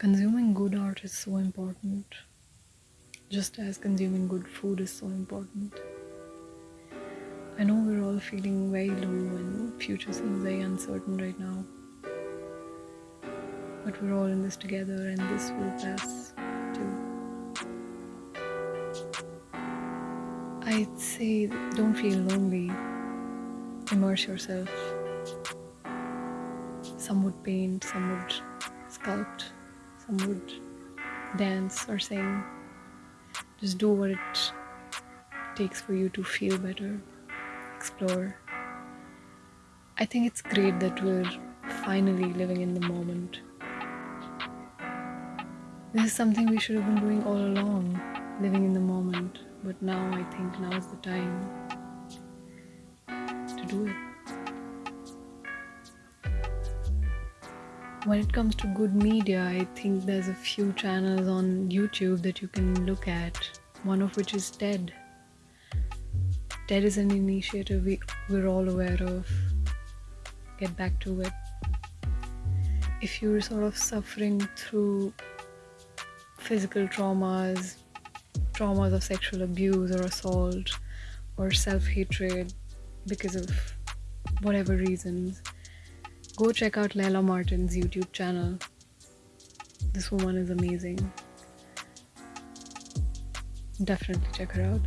Consuming good art is so important, just as consuming good food is so important. I know we're all feeling very low and future seems very uncertain right now. But we're all in this together and this will pass too. I'd say don't feel lonely. Immerse yourself. Some would paint, some would sculpt, would dance or sing. Just do what it takes for you to feel better, explore. I think it's great that we're finally living in the moment. This is something we should have been doing all along, living in the moment. But now I think now is the time to do it. When it comes to good media, I think there's a few channels on YouTube that you can look at, one of which is TED. TED is an initiative we, we're all aware of. Get back to it. If you're sort of suffering through physical traumas, traumas of sexual abuse or assault, or self hatred because of whatever reasons, go check out Layla Martin's YouTube channel. This woman is amazing. Definitely check her out.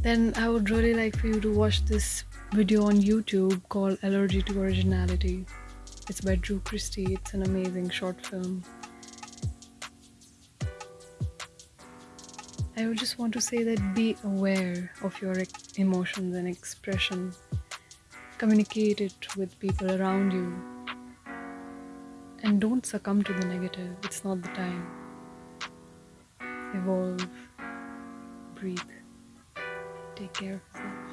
Then I would really like for you to watch this video on YouTube called Allergy to Originality. It's by Drew Christie. It's an amazing short film. I would just want to say that be aware of your emotions and expression. Communicate it with people around you. And don't succumb to the negative. It's not the time. Evolve. Breathe. Take care of yourself.